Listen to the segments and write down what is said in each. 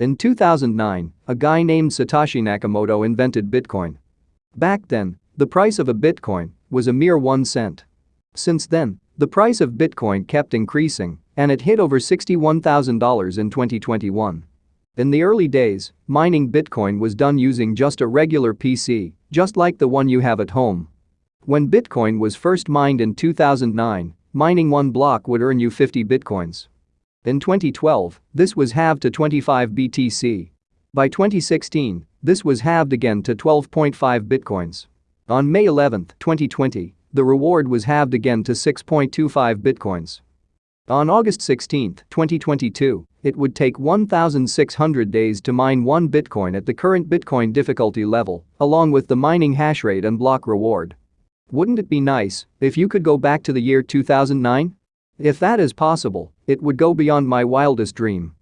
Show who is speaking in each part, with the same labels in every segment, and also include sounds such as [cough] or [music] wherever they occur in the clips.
Speaker 1: In 2009, a guy named Satoshi Nakamoto invented Bitcoin. Back then, the price of a Bitcoin was a mere 1 cent. Since then, the price of Bitcoin kept increasing and it hit over $61,000 in 2021. In the early days, mining Bitcoin was done using just a regular PC, just like the one you have at home. When Bitcoin was first mined in 2009, mining one block would earn you 50 Bitcoins. In 2012, this was halved to 25 BTC. By 2016, this was halved again to 12.5 Bitcoins. On May 11, 2020, the reward was halved again to 6.25 Bitcoins. On August 16, 2022, it would take 1,600 days to mine one Bitcoin at the current Bitcoin difficulty level, along with the mining hash rate and block reward. Wouldn't it be nice if you could go back to the year 2009? If that is possible, it would go beyond my wildest dream.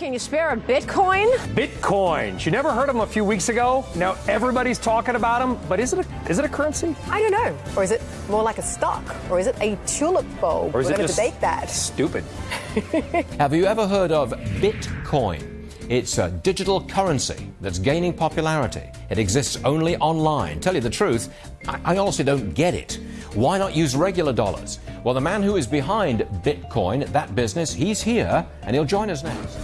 Speaker 2: Can you spare a Bitcoin?
Speaker 3: Bitcoins. You never heard of them a few weeks ago? Now everybody's talking about them, but is it a, is it a currency?
Speaker 2: I don't know. Or is it more like a stock? Or is it a tulip bulb?
Speaker 3: Or is
Speaker 2: We're
Speaker 3: it
Speaker 2: going to
Speaker 3: just
Speaker 2: debate that.
Speaker 3: Stupid. [laughs]
Speaker 4: Have you ever heard of Bitcoin? It's a digital currency that's gaining popularity. It exists only online. Tell you the truth, I, I honestly don't get it. Why not use regular dollars? Well, the man who is behind Bitcoin, that business, he's here and he'll join us next.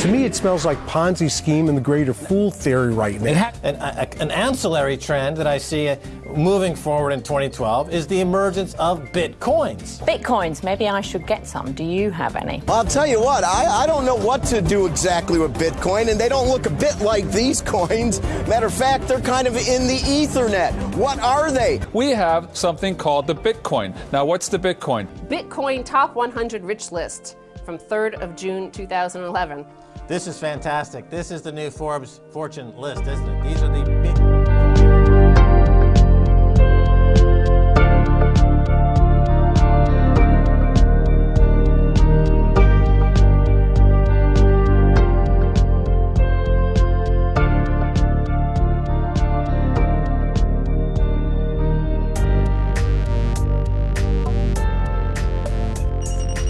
Speaker 5: To me, it smells like Ponzi scheme and the greater fool theory right now.
Speaker 6: An, a, an ancillary trend that I see uh, moving forward in 2012 is the emergence of bitcoins.
Speaker 7: Bitcoins, maybe I should get some. Do you have any?
Speaker 8: I'll tell you what, I, I don't know what to do exactly with Bitcoin, and they don't look a bit like these [laughs] coins. Matter of fact, they're kind of in the Ethernet. What are they?
Speaker 9: We have something called the Bitcoin. Now, what's the Bitcoin?
Speaker 10: Bitcoin Top 100 Rich List from 3rd of June 2011.
Speaker 6: This is fantastic. This is the new Forbes Fortune list, isn't it? These are the big.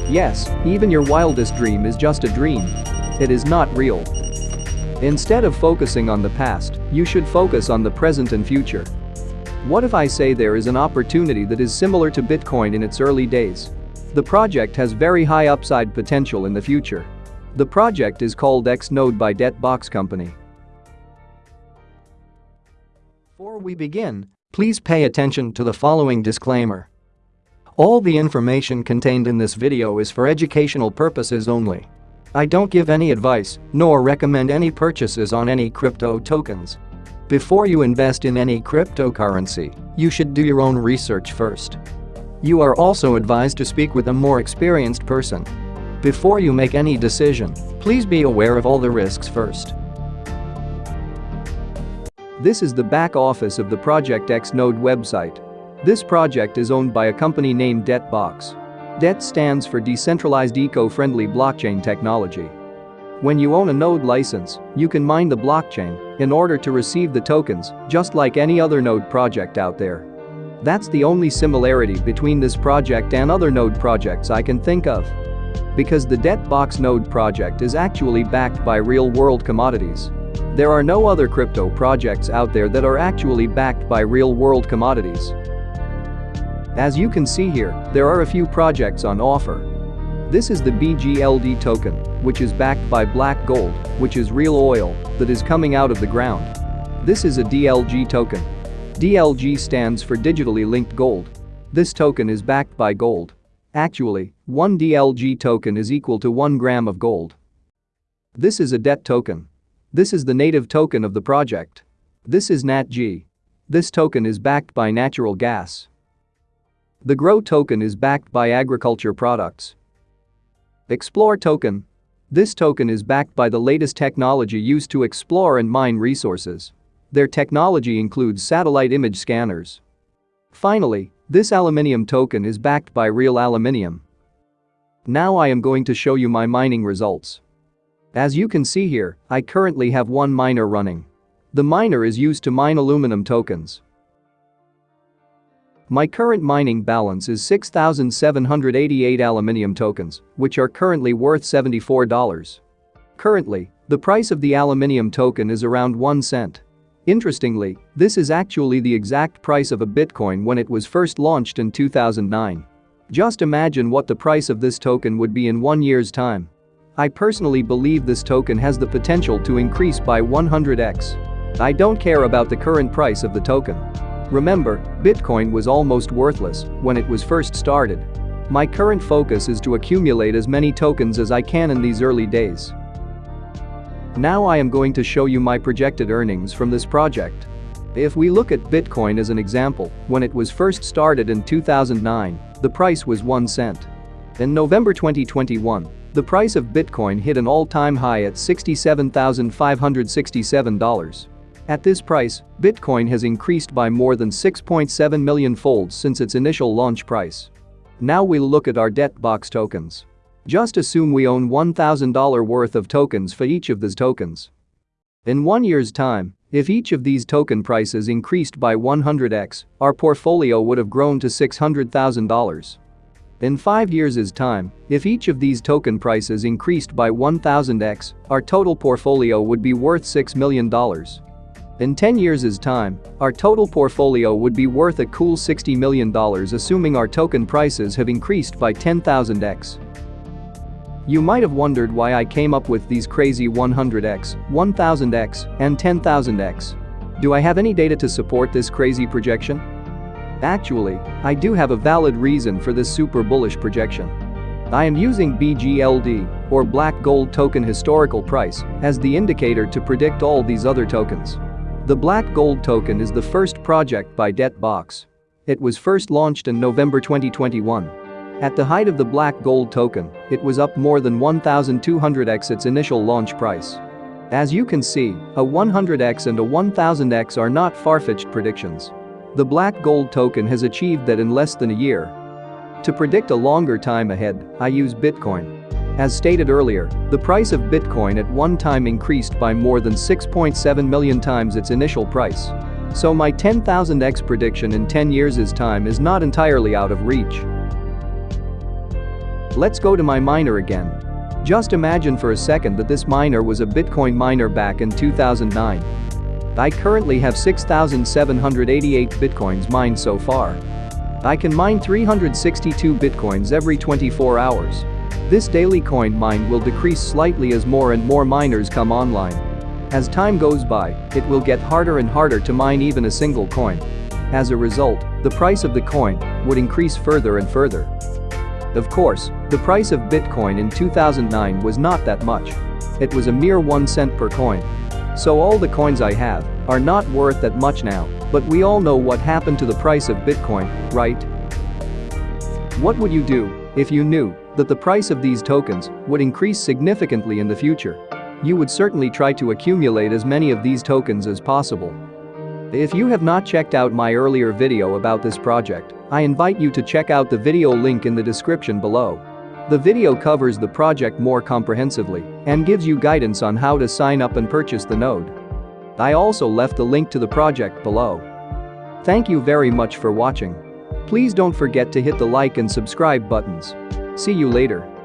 Speaker 1: Yes, even your wildest dream is just a dream. It is not real. Instead of focusing on the past, you should focus on the present and future. What if I say there is an opportunity that is similar to Bitcoin in its early days? The project has very high upside potential in the future. The project is called Xnode by Debtbox Company. Before we begin, please pay attention to the following disclaimer. All the information contained in this video is for educational purposes only. I don't give any advice, nor recommend any purchases on any crypto tokens. Before you invest in any cryptocurrency, you should do your own research first. You are also advised to speak with a more experienced person. Before you make any decision, please be aware of all the risks first. This is the back office of the Project Xnode website. This project is owned by a company named Debtbox. DEBT stands for Decentralized Eco-Friendly Blockchain Technology. When you own a node license, you can mine the blockchain in order to receive the tokens, just like any other node project out there. That's the only similarity between this project and other node projects I can think of. Because the Debtbox node project is actually backed by real-world commodities. There are no other crypto projects out there that are actually backed by real-world commodities. As you can see here, there are a few projects on offer. This is the BGLD token, which is backed by black gold, which is real oil, that is coming out of the ground. This is a DLG token. DLG stands for digitally linked gold. This token is backed by gold. Actually, one DLG token is equal to 1 gram of gold. This is a debt token. This is the native token of the project. This is NATG. This token is backed by natural gas. The GROW token is backed by agriculture products. Explore token. This token is backed by the latest technology used to explore and mine resources. Their technology includes satellite image scanners. Finally, this aluminium token is backed by real aluminium. Now I am going to show you my mining results. As you can see here, I currently have one miner running. The miner is used to mine aluminum tokens. My current mining balance is 6,788 aluminium tokens, which are currently worth $74. Currently, the price of the aluminium token is around 1 cent. Interestingly, this is actually the exact price of a Bitcoin when it was first launched in 2009. Just imagine what the price of this token would be in one year's time. I personally believe this token has the potential to increase by 100x. I don't care about the current price of the token. Remember, Bitcoin was almost worthless when it was first started. My current focus is to accumulate as many tokens as I can in these early days. Now I am going to show you my projected earnings from this project. If we look at Bitcoin as an example, when it was first started in 2009, the price was 1 cent. In November 2021, the price of Bitcoin hit an all-time high at $67,567. At this price, Bitcoin has increased by more than 6.7 million folds since its initial launch price. Now we'll look at our debt box tokens. Just assume we own $1,000 worth of tokens for each of these tokens. In one year's time, if each of these token prices increased by 100x, our portfolio would have grown to $600,000. In 5 years' time, if each of these token prices increased by 1000x, our total portfolio would be worth $6 million. In 10 years' time, our total portfolio would be worth a cool $60 million assuming our token prices have increased by 10,000x. You might have wondered why I came up with these crazy 100x, 1000x, and 10,000x. Do I have any data to support this crazy projection? Actually, I do have a valid reason for this super bullish projection. I am using BGLD, or Black Gold Token Historical Price, as the indicator to predict all these other tokens. The Black Gold token is the first project by DebtBox. It was first launched in November 2021. At the height of the Black Gold token, it was up more than 1,200x its initial launch price. As you can see, a 100x and a 1000x are not far-fetched predictions. The Black Gold token has achieved that in less than a year. To predict a longer time ahead, I use Bitcoin. As stated earlier, the price of Bitcoin at one time increased by more than 6.7 million times its initial price. So my 10,000x prediction in 10 years' time is not entirely out of reach. Let's go to my miner again. Just imagine for a second that this miner was a Bitcoin miner back in 2009. I currently have 6,788 Bitcoins mined so far. I can mine 362 Bitcoins every 24 hours. This daily coin mine will decrease slightly as more and more miners come online. As time goes by, it will get harder and harder to mine even a single coin. As a result, the price of the coin would increase further and further. Of course, the price of Bitcoin in 2009 was not that much. It was a mere 1 cent per coin. So all the coins I have are not worth that much now, but we all know what happened to the price of Bitcoin, right? What would you do if you knew that the price of these tokens would increase significantly in the future. You would certainly try to accumulate as many of these tokens as possible. If you have not checked out my earlier video about this project, I invite you to check out the video link in the description below. The video covers the project more comprehensively and gives you guidance on how to sign up and purchase the node. I also left the link to the project below. Thank you very much for watching. Please don't forget to hit the like and subscribe buttons. See you later.